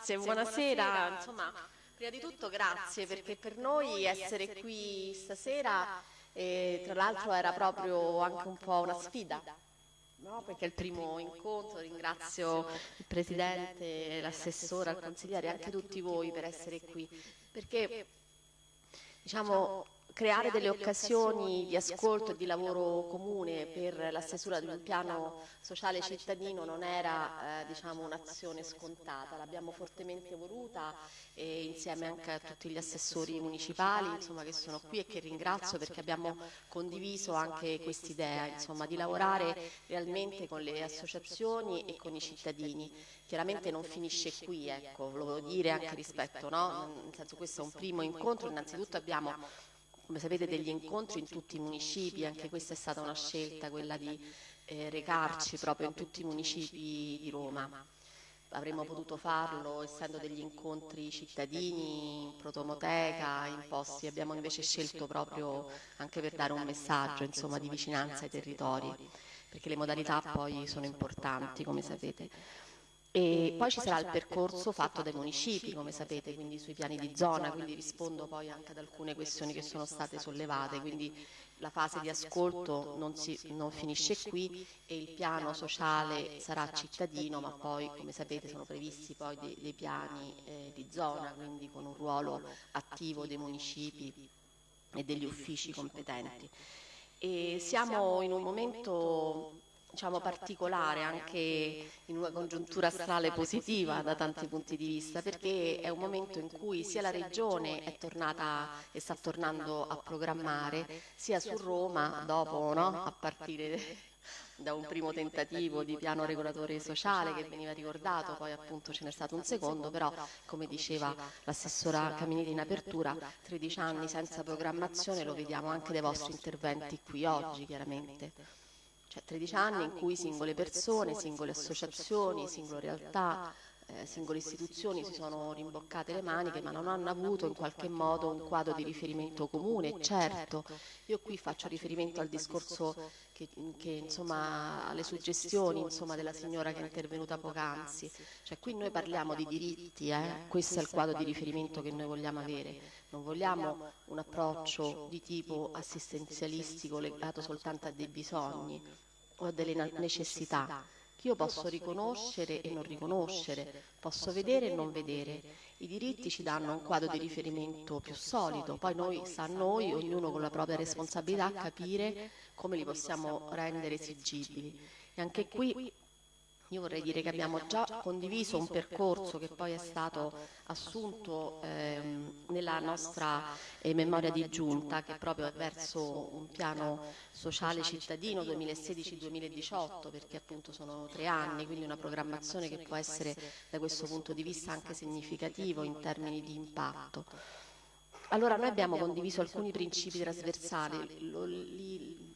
Grazie, buonasera. Insomma, prima di tutto grazie perché per noi essere qui stasera, eh, tra l'altro era proprio anche un po' una sfida. No, perché è il primo incontro, ringrazio il Presidente, l'assessore, il consigliere e anche tutti voi per essere qui, perché diciamo, creare delle occasioni di ascolto e di lavoro comune per la stesura di un piano sociale cittadino non era eh, diciamo, un'azione scontata, l'abbiamo fortemente voluta e insieme anche a tutti gli assessori municipali insomma, che sono qui e che ringrazio perché abbiamo condiviso anche quest'idea di lavorare realmente con le associazioni e con i cittadini. Chiaramente non finisce qui, ecco, lo volevo dire anche rispetto, no? nel senso questo è un primo incontro, innanzitutto abbiamo come sapete degli incontri in tutti i municipi, anche questa è stata una scelta, quella di eh, recarci proprio in tutti i municipi di Roma. Avremmo potuto farlo essendo degli incontri cittadini, in protomoteca, in posti, abbiamo invece scelto proprio anche per dare un messaggio insomma, di vicinanza ai territori, perché le modalità poi sono importanti come sapete. E poi ci sarà il percorso fatto dai municipi, come sapete, quindi sui piani di zona, quindi rispondo poi anche ad alcune questioni che sono state sollevate, quindi la fase di ascolto non, si, non finisce qui e il piano sociale sarà cittadino, ma poi, come sapete, sono previsti poi dei, dei piani eh, di zona, quindi con un ruolo attivo dei municipi e degli uffici competenti. E siamo in un momento diciamo, particolare anche in una congiuntura astrale positiva da tanti punti di vista perché è un momento in cui sia la Regione è tornata e sta tornando a programmare sia su Roma dopo no? a partire da un primo tentativo di piano regolatore sociale che veniva ricordato, poi appunto ce n'è stato un secondo, però come diceva l'assessora Caminiti in apertura, 13 anni senza programmazione lo vediamo anche dai vostri interventi qui oggi chiaramente. Cioè 13 anni in cui singole persone, singole associazioni, singole realtà, eh, singole istituzioni si sono rimboccate le maniche ma non hanno avuto in qualche modo un quadro di riferimento comune. Certo, io qui faccio riferimento al discorso che, che insomma alle suggestioni insomma, della signora che è intervenuta poc'anzi. Cioè qui noi parliamo di diritti, eh? questo è il quadro di riferimento che noi vogliamo avere. Non vogliamo un approccio di tipo assistenzialistico legato soltanto a dei bisogni o a delle necessità che io posso riconoscere e non riconoscere, posso vedere e non vedere. I diritti ci danno un quadro di riferimento più solido, poi noi, sta a noi, ognuno con la propria responsabilità, capire come li possiamo rendere esigibili. E anche qui io vorrei dire che abbiamo già condiviso un percorso che poi è stato assunto ehm, nella nostra eh, memoria di giunta, che proprio è verso un piano sociale cittadino 2016-2018, perché appunto sono tre anni, quindi una programmazione che può essere da questo punto di vista anche significativo in termini di impatto. Allora noi abbiamo condiviso alcuni principi trasversali, lo, li,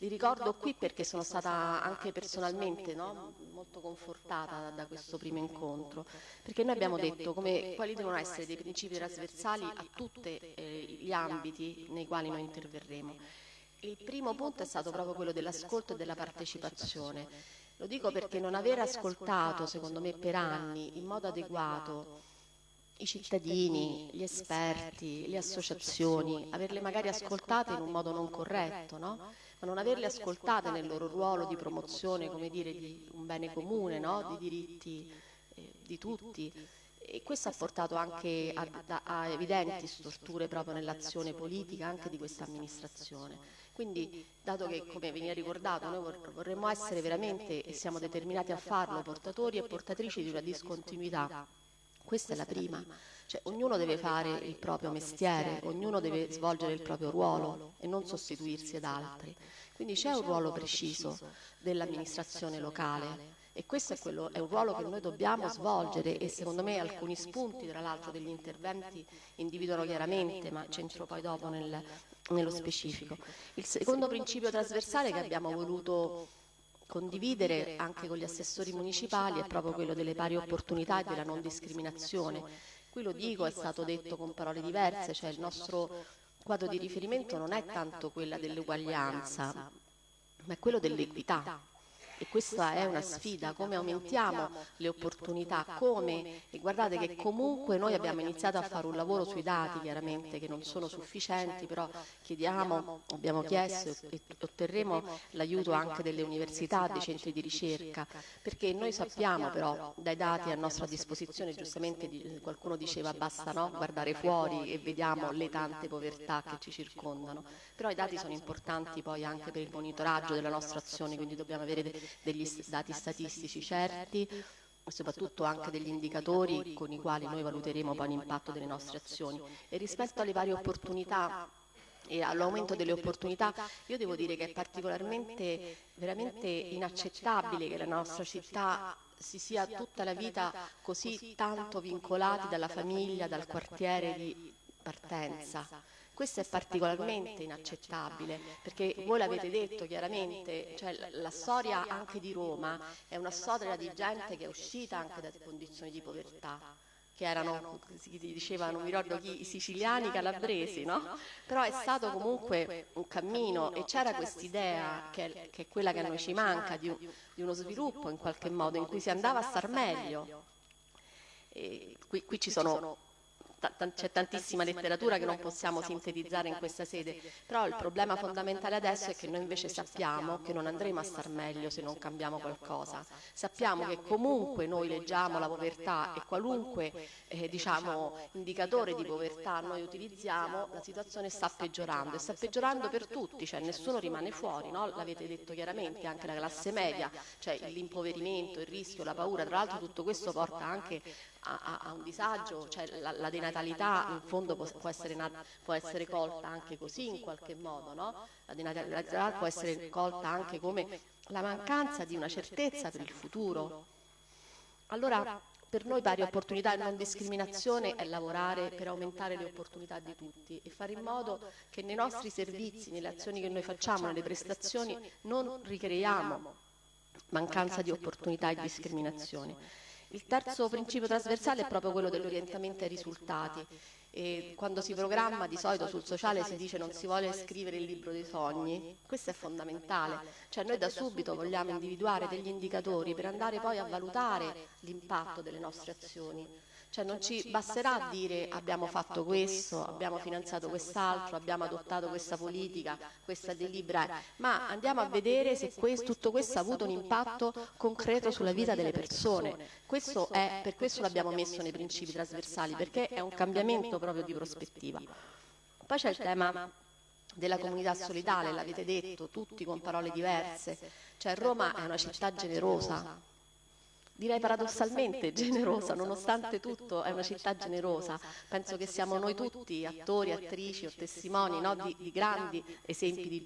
li ricordo qui perché sono stata anche personalmente no, molto confortata da, questo primo incontro, perché noi abbiamo detto come, quali devono essere dei principi trasversali a tutti eh, gli ambiti nei quali noi interverremo. Il primo punto è stato proprio quello dell'ascolto e della partecipazione. Lo dico perché non aver ascoltato, secondo me, per anni in modo adeguato i cittadini, gli esperti, le associazioni, averle magari ascoltate in un modo non corretto, no? Ma non averle ascoltate nel loro ruolo di promozione, come dire, di un bene comune, no? di diritti eh, di tutti. E questo ha portato anche a, a, a evidenti storture proprio nell'azione politica anche di questa amministrazione. Quindi, dato che, come veniva ricordato, noi vorremmo essere veramente, e siamo determinati a farlo, portatori e portatrici di una discontinuità, questa è la prima. Cioè, ognuno deve fare il proprio mestiere, ognuno deve svolgere il proprio ruolo e non sostituirsi ad altri. Quindi c'è un ruolo preciso dell'amministrazione locale e questo è, quello, è, un ruolo che noi dobbiamo svolgere e secondo me alcuni spunti, tra l'altro, degli interventi individuano chiaramente, ma c'entro poi dopo nel, nello specifico. Il secondo principio trasversale che abbiamo voluto condividere anche con gli assessori municipali è proprio quello delle pari opportunità e della non discriminazione Qui lo dico, è stato detto con parole diverse, cioè il nostro quadro di riferimento non è tanto quella dell'uguaglianza, ma è quello dell'equità. E questa è una sfida, come aumentiamo le opportunità, come, e guardate che comunque noi abbiamo iniziato a fare un lavoro sui dati, chiaramente che non sono sufficienti, però chiediamo, abbiamo chiesto e otterremo l'aiuto anche delle università, dei centri di ricerca, perché noi sappiamo però dai dati a nostra disposizione, giustamente qualcuno diceva basta no, guardare fuori e vediamo le tante povertà che ci circondano, però i dati sono importanti poi anche per il monitoraggio della nostra azione, quindi dobbiamo avere degli dati statistici certi soprattutto anche degli indicatori con i quali noi valuteremo poi l'impatto delle nostre azioni. E rispetto alle varie opportunità e all'aumento delle opportunità, io devo dire che è particolarmente veramente inaccettabile che la nostra città si sia tutta la vita così tanto vincolati dalla famiglia, dal quartiere di partenza. Questo è particolarmente inaccettabile perché voi l'avete detto chiaramente, cioè la storia anche di Roma è una storia di gente che è uscita anche da condizioni di povertà che erano, si diceva, non mi ricordo chi, i siciliani calabresi, no? Però è stato comunque un cammino e c'era quest'idea, che, che, è quella che a noi ci manca, di, un, di, uno sviluppo in qualche modo, in cui si andava a star meglio. Qui, qui ci sono c'è tantissima letteratura che non possiamo sintetizzare in questa sede, però il problema fondamentale adesso è che noi invece sappiamo che non andremo a star meglio se non cambiamo qualcosa. Sappiamo che comunque noi leggiamo la povertà e qualunque eh, diciamo, indicatore di povertà noi utilizziamo, la situazione sta peggiorando e sta peggiorando per tutti, cioè nessuno rimane fuori, no? l'avete detto chiaramente, anche la classe media, cioè l'impoverimento, il rischio, la paura, tra l'altro tutto questo porta anche a, a, un disagio, cioè la, la denatalità in fondo può, può, essere può, essere colta anche così in qualche modo, no? la denatalità può essere colta anche come la mancanza di una certezza per il futuro. Allora, per noi pari opportunità e non discriminazione è lavorare per aumentare le opportunità di tutti e fare in modo che nei nostri servizi, nelle azioni che noi facciamo, nelle prestazioni, non ricreiamo mancanza di opportunità e discriminazione. Il terzo principio trasversale è proprio quello dell'orientamento ai risultati. E quando si programma di solito sul sociale si dice non si vuole scrivere il libro dei sogni, questo è fondamentale, cioè noi da subito vogliamo individuare degli indicatori per andare poi a valutare l'impatto delle nostre azioni cioè non ci basterà dire abbiamo fatto questo, abbiamo finanziato quest'altro, abbiamo adottato questa politica, questa delibera, ma andiamo a vedere se questo, tutto questo ha avuto un impatto concreto sulla vita delle persone. Questo è, per questo l'abbiamo messo nei principi trasversali, perché è un cambiamento proprio di prospettiva. Poi c'è il tema della comunità solidale, l'avete detto, tutti con parole diverse. Cioè Roma è una città generosa, direi paradossalmente generosa, nonostante tutto è una città generosa. Penso che siamo noi tutti, attori, attrici o testimoni no, di, di, grandi esempi di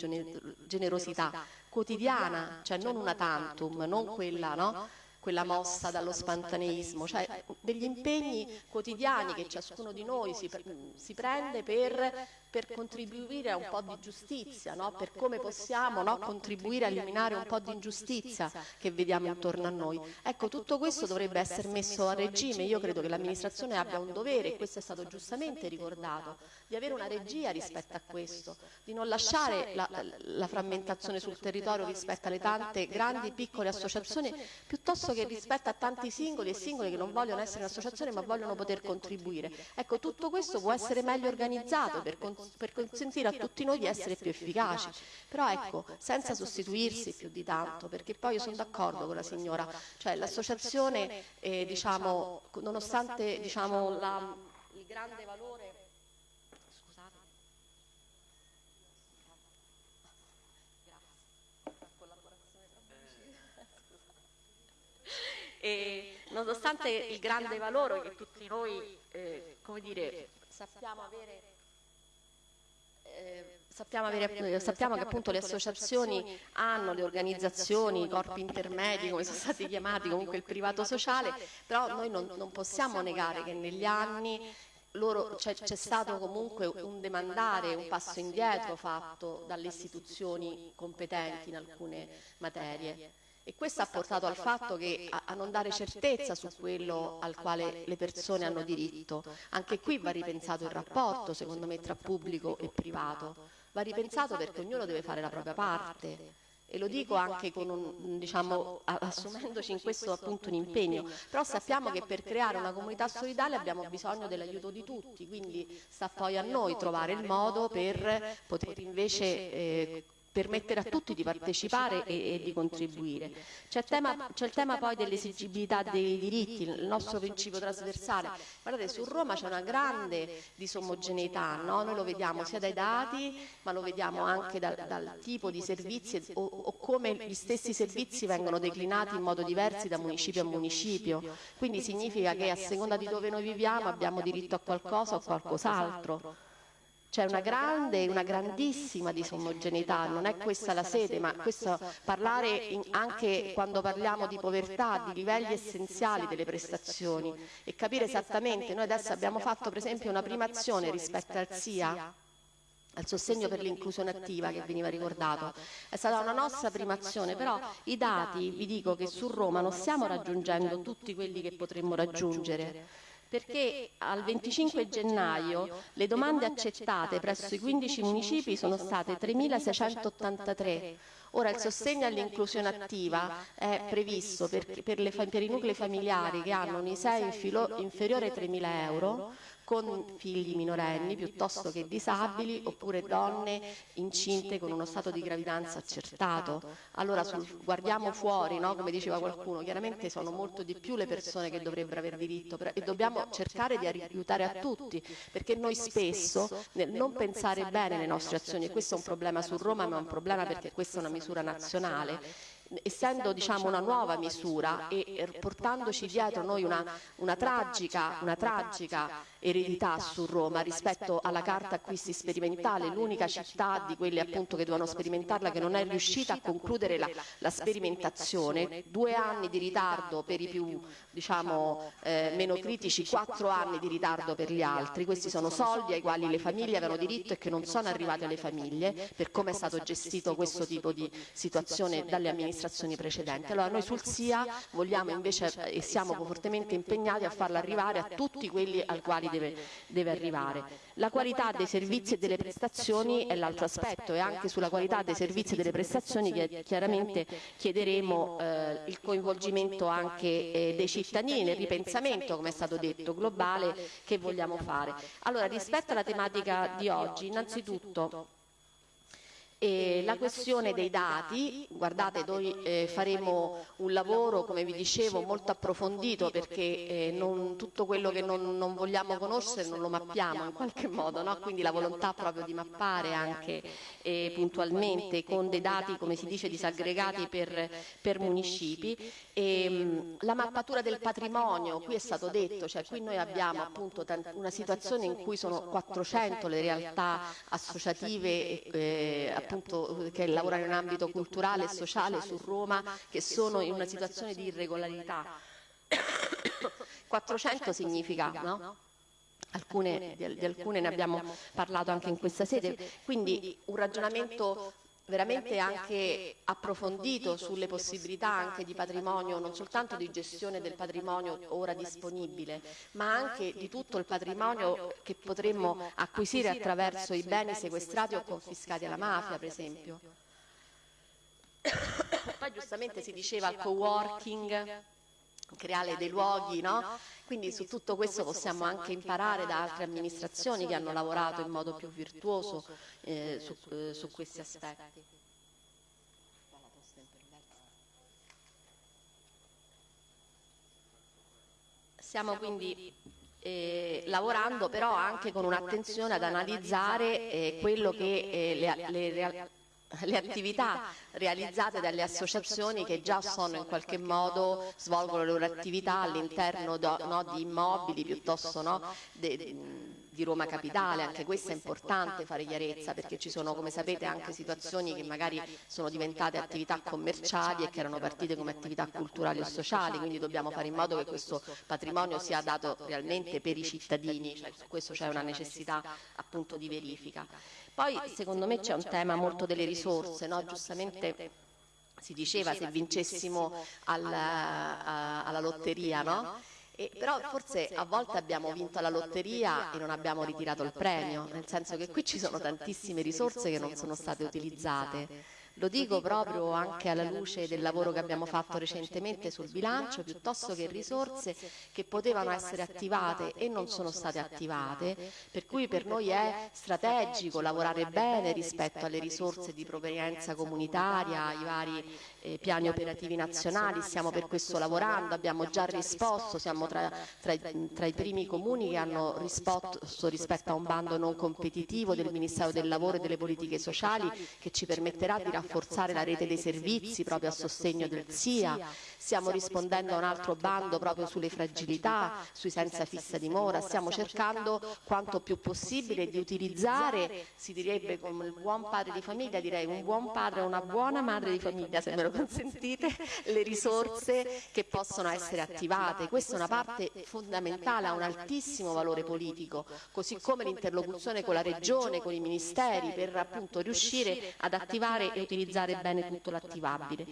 generosità quotidiana, cioè non una tantum, non quella, no? quella mossa dallo spontaneismo, cioè degli impegni quotidiani che ciascuno di noi si, si prende per per contribuire a un po' di giustizia, no? per come possiamo no? contribuire a eliminare un po' di ingiustizia che vediamo intorno a noi. Ecco, tutto questo dovrebbe essere messo a regime, io credo che l'amministrazione abbia un dovere, e questo è stato giustamente ricordato, di avere una regia rispetto a questo, di non lasciare la, la, la frammentazione sul territorio rispetto alle tante grandi e piccole associazioni, piuttosto che rispetto a tanti singoli e singoli che non vogliono essere un'associazione ma vogliono poter contribuire. Ecco, tutto questo può essere meglio organizzato per contribuire per consentire a tutti noi di essere più efficaci. Però ecco, senza sostituirsi più di tanto, perché poi io sono d'accordo con la signora, cioè l'associazione, eh, diciamo, nonostante diciamo, la, il grande valore... Scusate. E nonostante il grande valore che tutti noi, eh, come dire, sappiamo avere eh, sappiamo, avere, sappiamo, che appunto le associazioni hanno le organizzazioni, i corpi intermedi come sono stati chiamati, comunque il privato sociale, però noi non, non possiamo negare che negli anni c'è stato comunque un demandare, un passo indietro fatto dalle istituzioni competenti in alcune materie. E questo ha portato al fatto che a, non dare certezza su quello al quale le persone hanno diritto. Anche qui va ripensato il rapporto, secondo me, tra pubblico e privato. Va ripensato perché ognuno deve fare la propria parte. e lo dico anche un, diciamo, assumendoci in questo appunto un impegno, però sappiamo che per creare una comunità solidale abbiamo bisogno dell'aiuto di tutti, quindi sta poi a noi trovare il modo per poter invece eh, permettere a tutti di partecipare e, e di contribuire. C'è il, il tema poi dell'esigibilità dei diritti, il nostro principio trasversale. Guardate, su Roma c'è una grande disomogeneità, no? noi lo vediamo sia dai dati, ma lo vediamo anche dal, dal tipo di servizi o, o, come gli stessi servizi vengono declinati in modo diverso da municipio a municipio. Quindi significa che a seconda di dove noi viviamo abbiamo diritto a qualcosa o a qualcos'altro. C'è una grande, una grandissima disomogeneità, non è questa la sede, ma questo parlare in, anche quando parliamo di povertà, di livelli essenziali delle prestazioni. e capire esattamente, noi adesso abbiamo fatto per esempio una prima azione rispetto al SIA, al sostegno per l'inclusione attiva che veniva ricordato. È stata una nostra prima azione, però i dati, vi dico che su Roma non stiamo raggiungendo tutti quelli che potremmo raggiungere perché al 25 gennaio le domande accettate presso i 15 municipi sono state 3.683. Ora il sostegno all'inclusione attiva è previsto per, per, le, per, i nuclei familiari che hanno un ISEE inferiore ai 3.000 euro con figli minorenni piuttosto che disabili oppure donne incinte con uno stato di gravidanza accertato. Allora sul, guardiamo fuori, no? come diceva qualcuno, chiaramente sono molto di più le persone che dovrebbero aver diritto e dobbiamo cercare di aiutare a tutti perché noi spesso nel non pensare bene alle nostre azioni, e questo è un problema su Roma ma è un problema perché questa è una misura nazionale, essendo diciamo, una nuova misura e portandoci dietro noi una, una, tragica, una tragica eredità su Roma rispetto alla carta acquisti sperimentale, l'unica città di quelle appunto che dovevano sperimentarla che non è riuscita a concludere la, la sperimentazione, due anni di ritardo per i più diciamo, eh, meno critici, quattro anni di ritardo per gli altri, questi sono soldi ai quali le famiglie avevano diritto e che non sono arrivati alle famiglie per come è stato gestito questo tipo di situazione dalle amministrazioni precedenti. Allora noi sul SIA vogliamo invece e siamo fortemente impegnati a farlo arrivare a tutti quelli al quali deve, deve arrivare. La qualità dei servizi e delle prestazioni è l'altro aspetto e anche sulla qualità dei servizi e delle prestazioni chiaramente chiederemo eh, il coinvolgimento anche eh, dei cittadini nel ripensamento, come è stato detto, globale che vogliamo fare. Allora, rispetto alla tematica di oggi, innanzitutto e la questione dei dati, guardate noi eh, faremo un lavoro come vi dicevo molto approfondito perché eh, non, tutto quello che non, non, vogliamo conoscere non lo mappiamo in qualche modo, no? quindi la volontà proprio di mappare anche eh, puntualmente con dei dati come si dice disaggregati per, per municipi. E, mh, la mappatura del patrimonio, qui è stato detto, cioè qui noi abbiamo appunto una situazione in cui sono 400 le realtà associative eh, appunto, che lavorano in ambito culturale e sociale su Roma che sono in una situazione di irregolarità. 400 significa, no? Alcune, di alcune ne abbiamo parlato anche in questa sede, quindi un ragionamento veramente anche approfondito sulle possibilità anche di patrimonio, non soltanto di gestione del patrimonio ora disponibile, ma anche di tutto il patrimonio che potremmo acquisire attraverso i beni sequestrati o confiscati alla mafia, per esempio. Poi giustamente si diceva il co-working, creare dei luoghi, no? Quindi su tutto questo possiamo anche imparare da altre amministrazioni che hanno lavorato in modo più virtuoso eh, su, eh, su questi aspetti. Stiamo quindi eh, lavorando però anche con un'attenzione ad analizzare eh, quello che eh, le, le, le attività realizzate dalle associazioni che già sono in qualche modo svolgono le loro attività all'interno no, di immobili piuttosto no, de, di Roma Capitale, anche questo è importante fare chiarezza perché ci sono come sapete anche situazioni che magari sono diventate attività commerciali e che erano partite come attività culturali o sociali, quindi dobbiamo fare in modo che questo patrimonio sia dato realmente per i cittadini, cioè, su questo c'è una necessità appunto di verifica. Poi secondo me c'è un tema molto delle risorse, no? giustamente si diceva se vincessimo alla, alla lotteria, no? E, però forse a volte abbiamo vinto la lotteria e non abbiamo ritirato il premio, nel senso che qui ci sono tantissime risorse che non sono state utilizzate Lo dico proprio anche alla luce del lavoro che abbiamo fatto recentemente sul bilancio, piuttosto che risorse che potevano essere attivate e non sono state attivate, per cui per noi è strategico lavorare bene rispetto alle risorse di provenienza comunitaria, ai vari eh, piani operativi nazionali, stiamo per questo lavorando, abbiamo già risposto, siamo tra, tra, tra i primi comuni che hanno risposto rispetto a un bando non competitivo del Ministero del Lavoro e delle Politiche Sociali che ci permetterà di rafforzare la rete dei servizi proprio a sostegno del SIA. Stiamo rispondendo a un altro bando proprio sulle fragilità, sui senza fissa dimora, stiamo cercando quanto più possibile di utilizzare, si direbbe come il buon padre di famiglia, direi un buon padre e una buona madre di famiglia, se me lo consentite, le risorse che possono essere attivate. Questa è una parte fondamentale, ha un altissimo valore politico, così come l'interlocuzione con la Regione, con i ministeri, per appunto riuscire ad attivare e utilizzare bene tutto l'attivabile.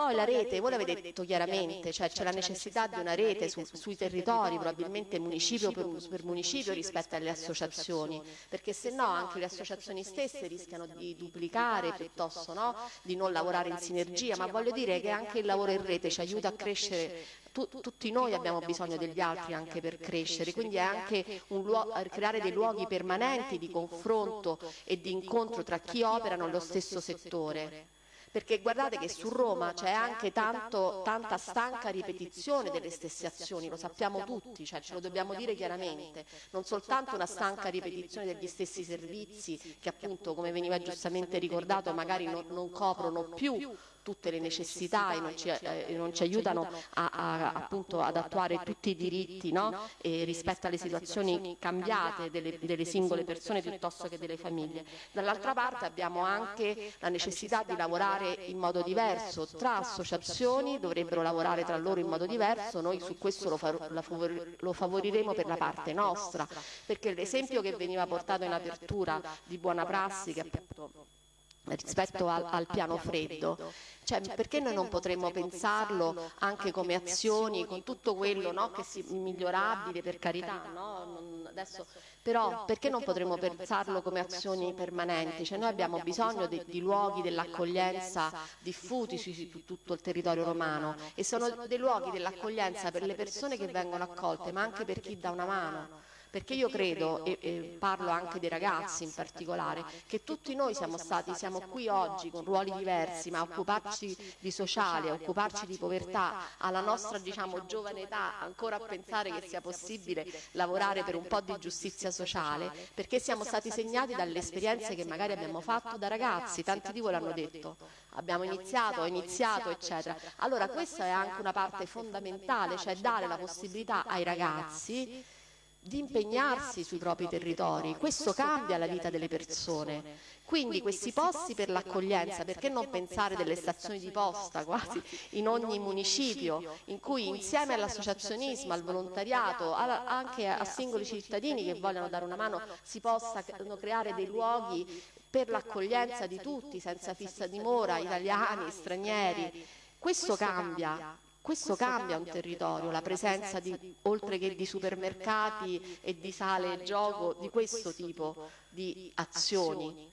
Poi la rete, voi l'avete detto chiaramente, cioè c'è la necessità di una rete su, sui territori, probabilmente municipio per, per, municipio rispetto alle associazioni, perché se no anche le associazioni stesse rischiano di duplicare piuttosto no? di non lavorare in sinergia, ma voglio dire che anche il lavoro in rete ci aiuta a crescere. tu, tutti noi abbiamo bisogno degli altri anche per crescere, quindi è anche un luogo, creare dei luoghi permanenti di confronto e di incontro tra chi opera nello stesso settore perché guardate che su Roma c'è anche tanto, tanta stanca ripetizione delle stesse azioni, lo sappiamo tutti, cioè ce lo dobbiamo dire chiaramente, non soltanto una stanca ripetizione degli stessi servizi che appunto come veniva giustamente ricordato magari non, non coprono più tutte le necessità e non ci, eh, non ci aiutano a, a, appunto ad attuare tutti i diritti no? rispetto alle situazioni cambiate delle, delle, singole persone piuttosto che delle famiglie. Dall'altra parte abbiamo anche la necessità di lavorare in modo diverso tra associazioni, dovrebbero lavorare tra loro in modo diverso, noi su questo lo, favor lo favoriremo per la parte nostra, perché l'esempio che veniva portato in apertura di buona prassi, che appunto rispetto al, al, piano freddo. Cioè, perché noi non potremmo pensarlo anche come azioni, con tutto quello no, che è migliorabile, per carità, no? non, adesso, però perché non potremmo pensarlo come azioni permanenti? Cioè, noi abbiamo bisogno di, di luoghi dell'accoglienza diffusi su tutto il territorio romano e sono dei luoghi dell'accoglienza per le persone che vengono accolte, ma anche per chi dà una mano perché io credo, e, e, parlo anche dei ragazzi in particolare, che tutti noi siamo stati, siamo qui oggi con ruoli diversi, ma occuparci di sociale, occuparci di povertà, alla nostra diciamo, giovane età, ancora a pensare che sia possibile lavorare per un po' di giustizia sociale, perché siamo stati segnati dalle esperienze che magari abbiamo fatto da ragazzi, tanti di voi l'hanno detto, abbiamo iniziato, ho iniziato, eccetera. Allora questa è anche una parte fondamentale, cioè dare la possibilità ai ragazzi di impegnarsi sui propri territori. Questo cambia la vita delle persone. Quindi questi posti per l'accoglienza, perché non pensare delle stazioni di posta quasi in ogni municipio, in cui insieme all'associazionismo, al volontariato, anche a singoli cittadini che vogliono dare una mano, si possano creare dei luoghi per l'accoglienza di tutti, senza fissa dimora, italiani, stranieri. Questo cambia, questo cambia un territorio, la presenza di, oltre che di supermercati e di sale e gioco, di questo tipo di azioni.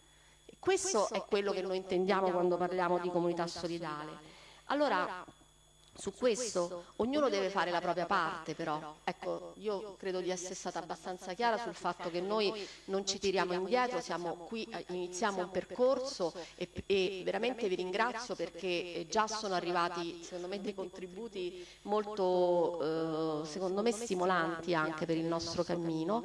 Questo è quello che noi intendiamo quando parliamo di comunità solidale. Allora, su questo ognuno deve fare la propria parte però, ecco io credo di essere stata abbastanza chiara sul fatto che noi non ci tiriamo indietro, siamo qui, iniziamo un percorso e, e veramente vi ringrazio perché già sono arrivati secondo me dei contributi molto eh, secondo me stimolanti anche per il nostro cammino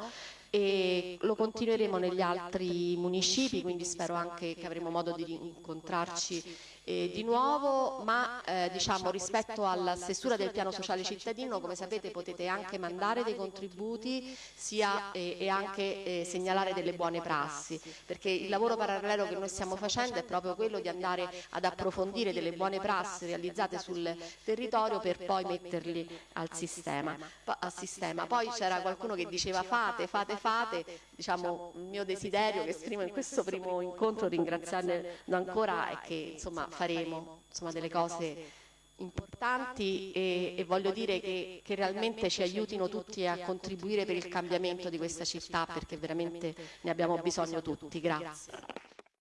e lo continueremo negli altri municipi, quindi spero anche che avremo modo di incontrarci eh, di nuovo, ma eh, diciamo rispetto alla stessura del piano sociale cittadino, come sapete potete anche mandare dei contributi sia, eh, e anche eh, segnalare delle buone prassi, perché il lavoro parallelo che noi stiamo facendo è proprio quello di andare ad approfondire delle buone prassi realizzate sul territorio per poi metterli al sistema. Al sistema. Poi c'era qualcuno che diceva fate, fate, fate, diciamo il mio desiderio che esprimo in questo primo incontro ringraziando ancora è che insomma faremo insomma, delle cose importanti e, e voglio dire che, che, realmente ci aiutino tutti a contribuire per il cambiamento di questa città perché veramente ne abbiamo bisogno tutti. Grazie.